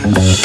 Thank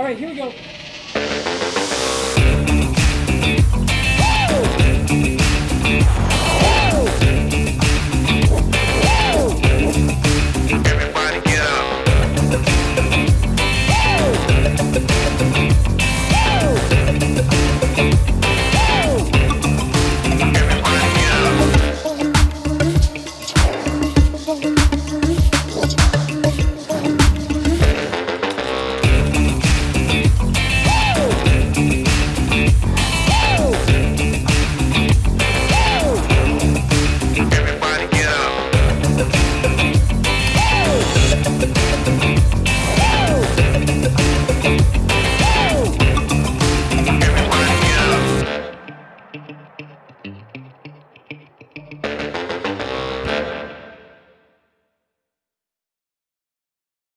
All right, here we go.